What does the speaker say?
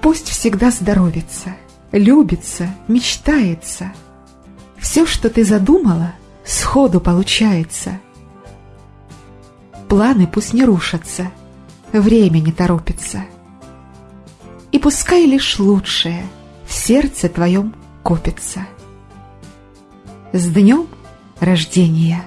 пусть всегда здоровится, любится, мечтается. Все, что ты задумала, сходу получается. Планы пусть не рушатся, время не торопится. И пускай лишь лучшее в сердце твоем копится. С днем рождения!